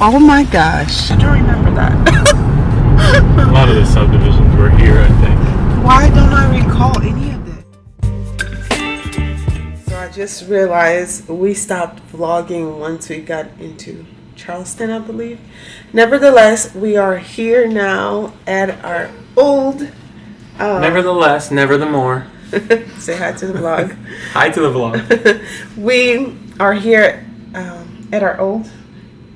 Oh my gosh. I don't remember that. A lot of the subdivisions were here, I think. Why don't I recall any of this? So I just realized we stopped vlogging once we got into Charleston, I believe. Nevertheless, we are here now at our old. Um, Nevertheless, never the more. say hi to the vlog. Hi to the vlog. we are here um, at our old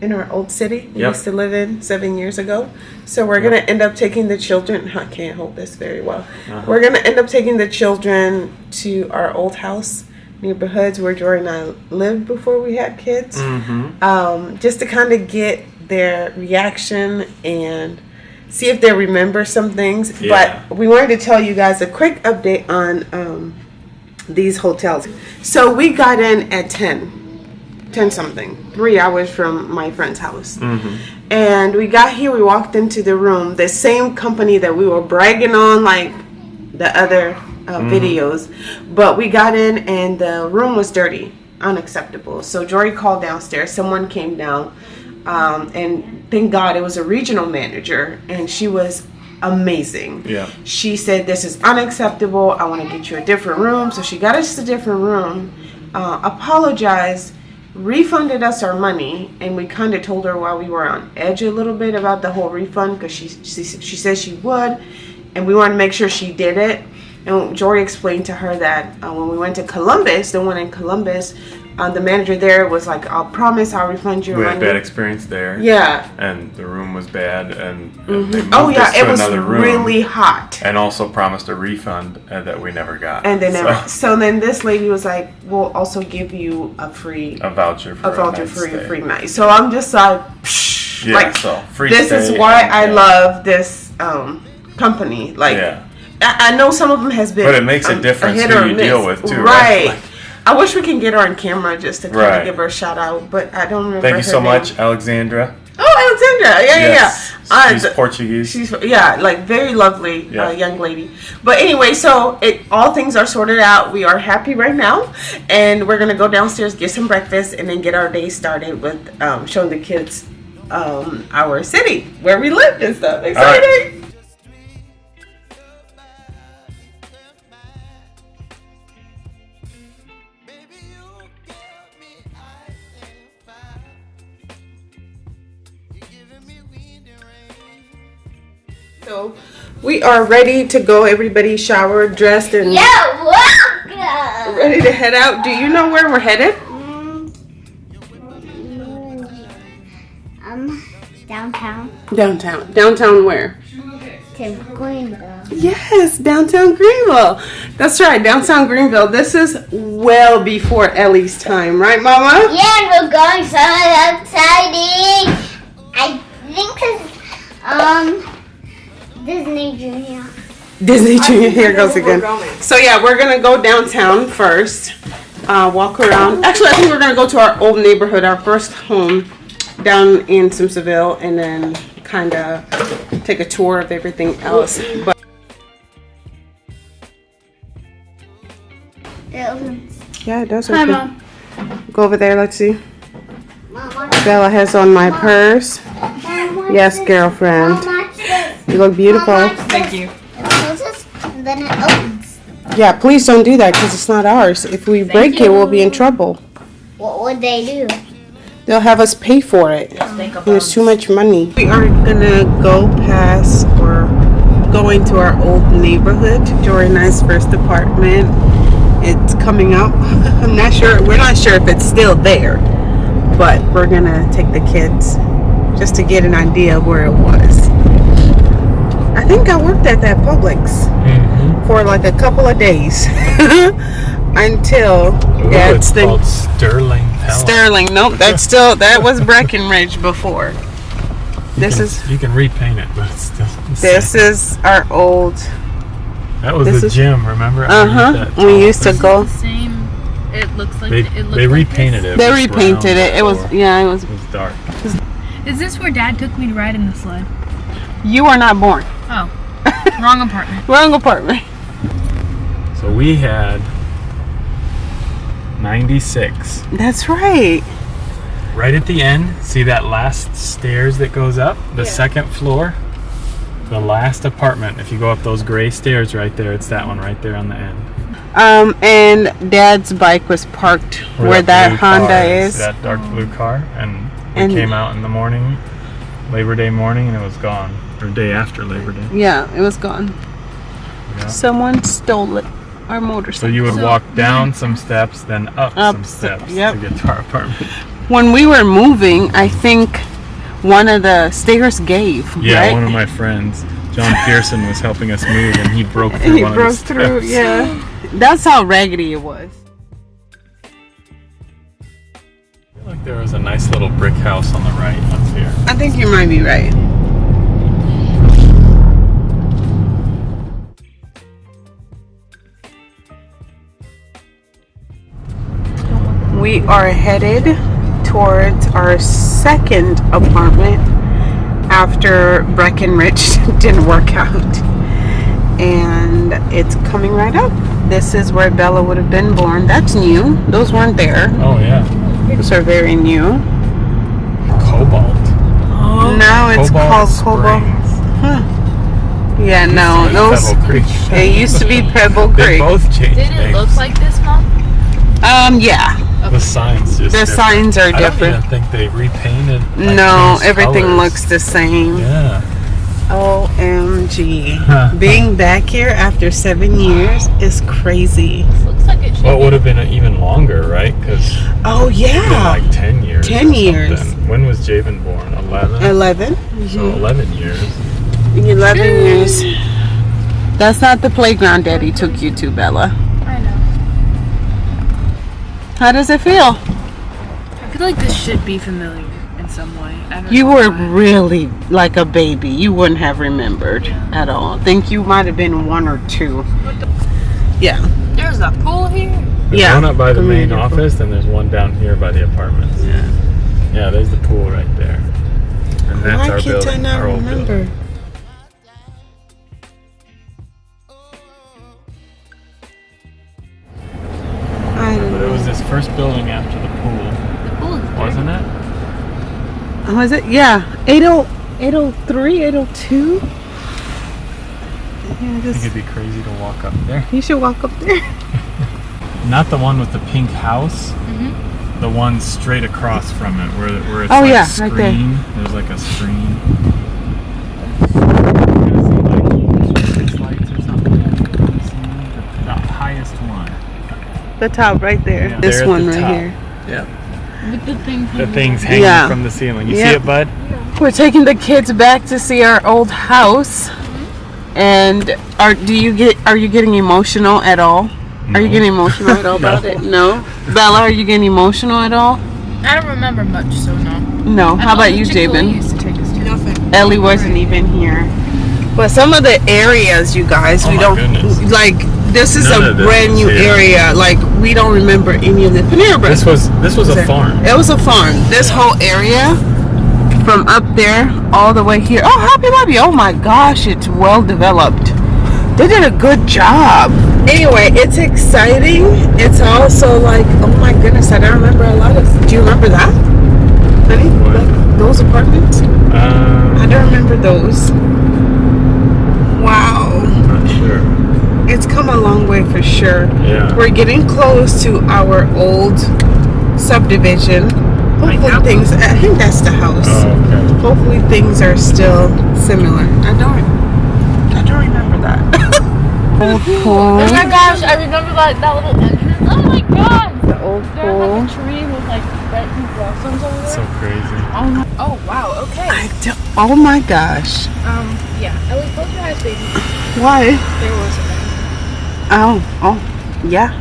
in our old city we Yep. used to live in seven years ago so we're gonna end up taking the children i can't hold this very well Uh-huh. we're gonna end up taking the children to our old house neighborhoods where jory and i lived before we had kids Mm-hmm. um, just to kind of get their reaction and see if they remember some things. Yeah. But we wanted to tell you guys a quick update on um, these hotels. So we got in at 10, 10 something, three hours from my friend's house. Mm-hmm. And we got here, we walked into the room, the same company that we were bragging on, like the other uh, videos. But we got in and the room was dirty, unacceptable. So Jory called downstairs, someone came down. Um, and thank God it was a regional manager, and she was amazing. Yeah. She said, This is unacceptable. I want to get you a different room. So she got us a different room, uh, apologized, refunded us our money, and we kind of told her while we were on edge a little bit about the whole refund because she, she, she said she would, and we wanted to make sure she did it. And Jory explained to her that uh, when we went to Columbus, the one in Columbus, uh, the manager there was like, I'll promise I'll refund your We had money. bad experience there. yeah. And the room was bad, and, and they moved Oh, yeah. It was room, really hot. and also promised a refund uh, that we never got. And then, so, never, so then this lady was like, "We'll also give you a free, a voucher for a voucher for a stay. free night." So I'm just like, Psh, Yeah, like so free this is why and- I yeah. love this um, company. Like, Yeah. I, I know some of them has been, But it makes a um, difference hit who you miss. deal with, too, Right. right? Like- I wish we can get her on camera just to kind Right. of give her a shout out, but I don't remember. Thank you so name. much, Alexandra. Oh, Alexandra! Yeah, Yes. yeah, yeah. Uh, She's the- Portuguese. She's yeah, like very lovely Yeah. uh, young lady. But anyway, so it all things are sorted out. We are happy right now, and we're gonna go downstairs, get some breakfast, and then get our day started with um, showing the kids um, our city where we lived and stuff. Exciting! Are ready to go. Everybody showered, dressed, and Yeah, welcome. ready to head out. Do you know where we're headed? Um, downtown Downtown. Downtown where? to Greenville. Yes, downtown Greenville. That's right, downtown Greenville. This is well before Ellie's time, right, Mama? Yeah, and we're going somewhere exciting. I think it's um Disney Junior. Disney Junior, here goes again. So yeah, we're gonna go downtown first. Uh, walk around. Actually, I think we're gonna go to our old neighborhood, our first home down in Simpsonville, and then kind of take a tour of everything else. But yeah, it does. Hi, open. Mom. Go over there. Let's see. Mom, Bella has on my purse. Mom, Yes, this? girlfriend. Mom, watch this. You look beautiful. Mom, watch this. It closes, and then it opens. Yeah, please don't do that because it's not ours. If we break it, we'll be in trouble. What would they do? They'll have us pay for it. There's too much money. We are gonna go past or go into our old neighborhood, Jory and I's first apartment. It's coming up. I'm not sure. We're not sure if it's still there, but we're gonna take the kids just to get an idea of where it was. I think I worked at that Publix Mm-hmm. for like a couple of days until yeah, it's it's the called Sterling Palace. Sterling. Nope, that's still that was Breckenridge before. This You is you can repaint it, but it's still. the this is our old. That was this the is- gym. Remember? Uh huh. We used to go. same. It looks like They, it looked they like repainted this. it. They repainted it. It was yeah. It was. It was dark. Is this where Dad took me to ride in the sled? You are not born. Oh, wrong apartment. Wrong apartment. So we had 96. That's right. right at the end, see that last stairs that goes up? The second floor? The last apartment. If you go up those gray stairs right there, it's that one right there on the end. Um, and Dad's bike was parked where, that, blue Honda car is. That dark blue car. And we And- came out in the morning, Labor Day morning, and it was gone. Or day after Labor Day. Yeah, it was gone. Yeah. Someone stole it. Our motor. So you would So- walk down some steps, then up, Up some steps yep. to get to our apartment. when we were moving, I think one of the stairs gave. Yeah, right? one of my friends, John Pearson, was helping us move, and he broke through he broke through. steps. Yeah, that's how raggedy it was. I feel like there was a nice little brick house on the right up here. I think you might be right. We are headed towards our second apartment after Breckenridge didn't work out. And it's coming right up. This is where Bella would have been born. That's new. Those weren't there. Oh yeah, Those are very new. Cobalt. oh. Now it's called Cobalt. Springs. Yeah, no, those. Pebble Creek. It used to be Pebble They Creek. both changed Did it names. look like this, Mom? Um, yeah. The signs? Just The different. signs are different. I don't even think they repainted. like, No, everything colors. looks the same. Yeah. OMG. Being back here after seven years is crazy. Looks like Well, it would have been even longer, right? Because Oh, yeah. like ten years. 10 or years. something. When was Javen born? Eleven. 11. So mm-hmm. eleven years. 11 years. That's not the playground daddy took you to, Bella. I know. How does it feel? I feel like this should be familiar in some way. I don't You know were why. really like a baby. You wouldn't have remembered at all. I think you might have been one or two. Yeah. There's a pool here. There's Yeah. one up by the main Community pool. office, and there's one down here by the apartments. Yeah. Yeah, there's the pool right there. And that's Why our can't building. I not remember? building. First building after the pool, The pool is wasn't it? Oh, know. Was it? Yeah. 80, 803, 802? Yeah, I think just, it'd be crazy to walk up there. you should walk up there. Not the one with the pink house. Mm-hmm. The one straight across from it, where where it's Oh, like yeah, screen. right there. There's like a screen. You see, like, little Christmas lights or something on the ceiling? The, the highest one. The top right there. Yeah, this one the right top. here. Yeah. With the thing The thing's hanging Yeah. from the ceiling. You Yeah. see it, bud? Yeah. We're taking the kids back to see our old house. Mm-hmm. And are do you get are you getting emotional at all? Are you getting emotional at all about No. it? No. Bella, are you getting emotional at all? I don't remember much, so no. No. How about you, Chick-fil-A Jabin? used to take us to. Nothing. Ellie wasn't even here. But some of the areas, you guys, Oh we don't goodness. like. This is None a brand new area. Like we don't remember any of the Panera Bread. This was this was a farm. It was a farm. This whole area, from up there all the way here. Oh, Hobby Lobby! Oh my gosh, it's well developed. They did a good job. Anyway, it's exciting. It's also like, oh my goodness, I don't remember a lot of. Do you remember that, honey? Like those apartments? I Um, don't remember those. Wow, not sure. It's come a long way for sure. Yeah. We're getting close to our old subdivision. Hopefully things. I think that's the house. Oh, okay. Hopefully things are still similar. I don't. I don't remember that. old pool. Oh my gosh, I remember that, that little entrance. Oh my god! The old There's pool. like a tree with like red pink blossoms over there. So crazy. oh, my, oh wow, okay. I don't, oh my gosh. Um, yeah. Ellie, close your eyes, baby. Why? There was a Oh. Oh. Yeah.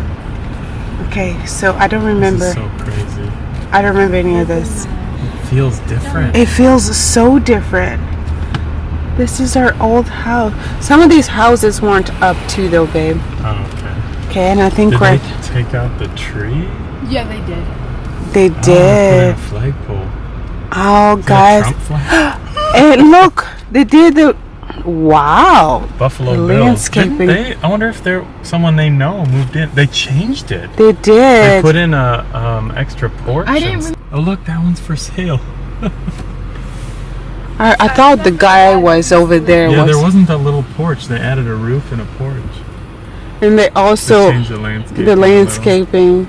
Okay. So I don't This remember. is so crazy. I don't remember any of this. It feels different. It feels so different. This is our old house. Some of these houses weren't up too though, babe. Oh, okay. Okay, and I think Did we're they take out the tree? Yeah, they did. they Oh, put in did. a flagpole. Oh, Is that a guys, Trump flag? and look, they did the. Wow. Buffalo Bills. Landscaping. They, I wonder if they're someone they know moved in. They changed it. They did. They put in a um, extra porch. I didn't. oh look, that one's for sale. I, I, thought the guy was over there. Yeah, was there wasn't a little porch. They added a roof and a porch. And they also they the, the landscaping.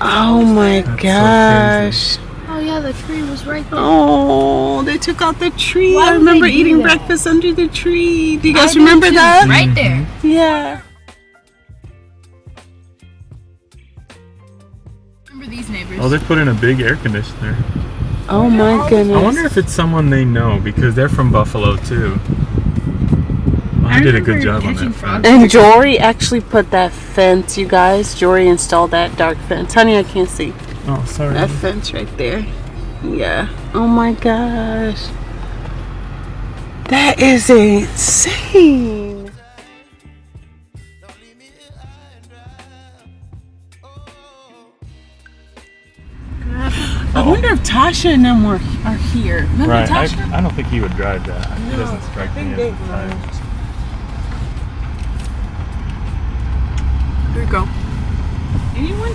Oh my gosh. So yeah, the tree was right there. Oh, they took out the tree. Why I remember eating that? breakfast under the tree. Do you guys I remember that? Right there. Mm-hmm. Yeah. Remember these neighbors? Oh, they put in a big air conditioner. Oh my goodness. I wonder if it's someone they know because they're from Buffalo too. I did a good job on that. And Jory actually put that fence, you guys. Jory installed that dark fence. Honey, I can't see. Oh, sorry. That fence right there. Yeah. Oh my gosh. That is insane. I oh. wonder if Tasha and them were are here. Remember right. Tasha? I, I, don't think he would drive that. No, it doesn't strike me as. Here we go.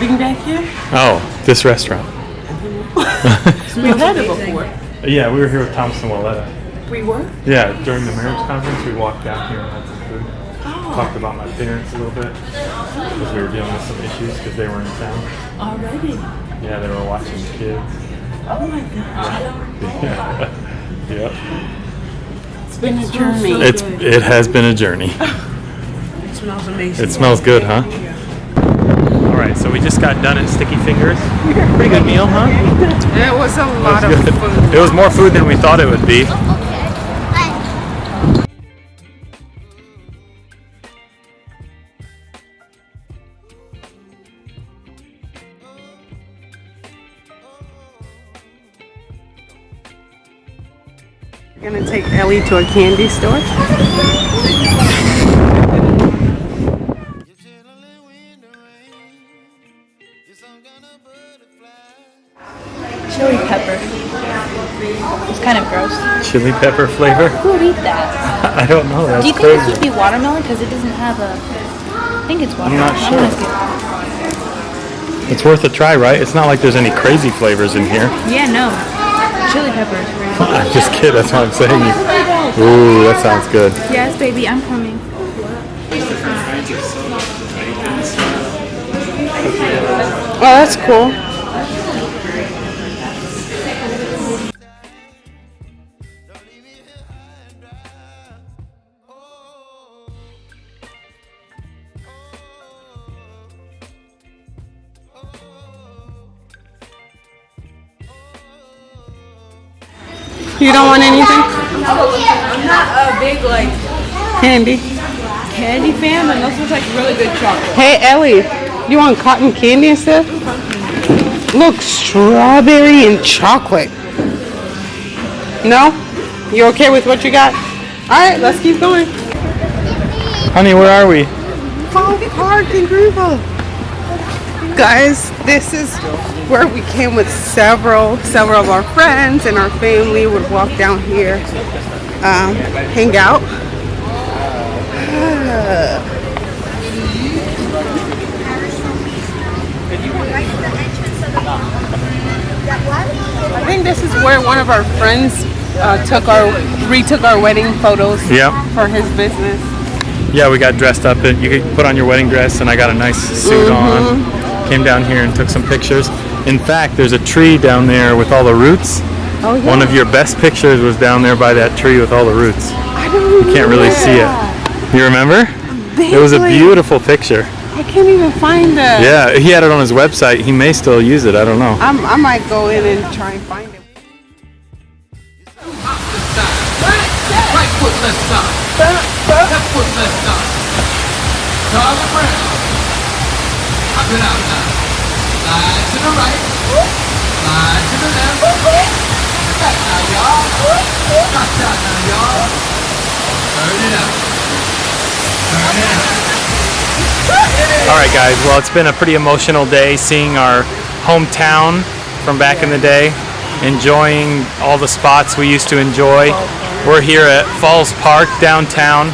Being back here? Oh, this restaurant. We've had it before. Yeah, we were here with Thompson Willetta. We were? Yeah, during the marriage conference, we walked down here and had some food. Oh. Talked about my parents a little bit because we were dealing with some issues because they were in town. Already? Yeah, they were watching the kids. Oh my god. Yeah. yeah. It's been a journey. It's, it has been a journey. It smells amazing. It smells good, huh? Alright, so we just got done at Sticky Fingers. Pretty good meal, huh? It was a lot was of food. It was more food than we thought it would be. Oh, We're gonna take Ellie to a candy store. chili pepper flavor? Who would eat that? I don't know. That's Do you think crazy. this would be watermelon? Because it doesn't have a. I think it's watermelon. I'm not sure. I'm it's worth a try, right? It's not like there's any crazy flavors in here. Yeah, no. Chili peppers. I'm just kidding. That's what I'm saying. Oh, Ooh, that sounds good. Yes, baby. I'm coming. Oh, that's cool. You don't want anything? I'm not a big like candy candy fan, and this was like really good chocolate. Hey Ellie, you want cotton candy and stuff? Look, strawberry and chocolate. No? You okay with what you got? All right, let's keep going. Honey, where are we? Park in Greenville. Guys, this is where we came with several several of our friends and our family would walk down here um, hang out I think this is where one of our friends uh, took our retook our wedding photos yep. for his business yeah we got dressed up and you could put on your wedding dress and I got a nice suit mm -hmm. on Came down here and took some pictures. In fact, there's a tree down there with all the roots. Oh, yeah. One of your best pictures was down there by that tree with all the roots. I don't You can't really see it. You remember? Basically, it was a beautiful picture. I can't even find it. Yeah, he had it on his website. He may still use it. I don't know. I'm, i might go in and try and find it. Right foot left side. Left foot left side it out now. Slide to the right. Slide to the left. Back now, y'all. Now, y'all. Turn it. Turn it. All right, guys. Well, it's been a pretty emotional day seeing our hometown from back in the day, enjoying all the spots we used to enjoy. We're here at Falls Park downtown.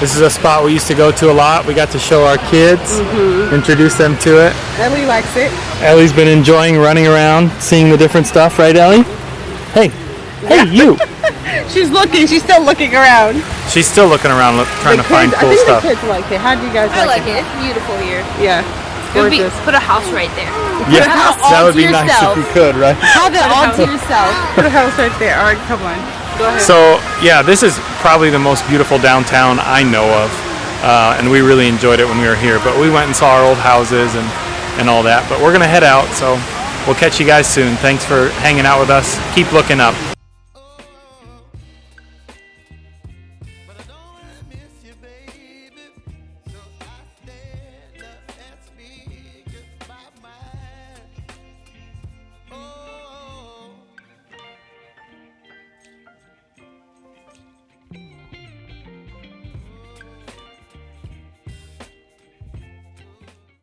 This is a spot we used to go to a lot. We got to show our kids, mm-hmm. introduce them to it. Ellie likes it. Ellie's been enjoying running around, seeing the different stuff, right, Ellie? Hey, hey, you! She's looking. She's still looking around. She's still looking around, look, trying the to find kids, cool I think stuff. the kids like it. How do you guys I like, like it. It's beautiful here. Yeah. It's It would be, gorgeous. put a house right there. Yeah, that would to be nice if you could, right? Have it all to yourself. Put a house right there. All right, come on. So yeah, this is probably the most beautiful downtown I know of, uh, and we really enjoyed it when we were here. But we went and saw our old houses and and all that. But we're gonna head out, so we'll catch you guys soon. Thanks for hanging out with us. Keep looking up.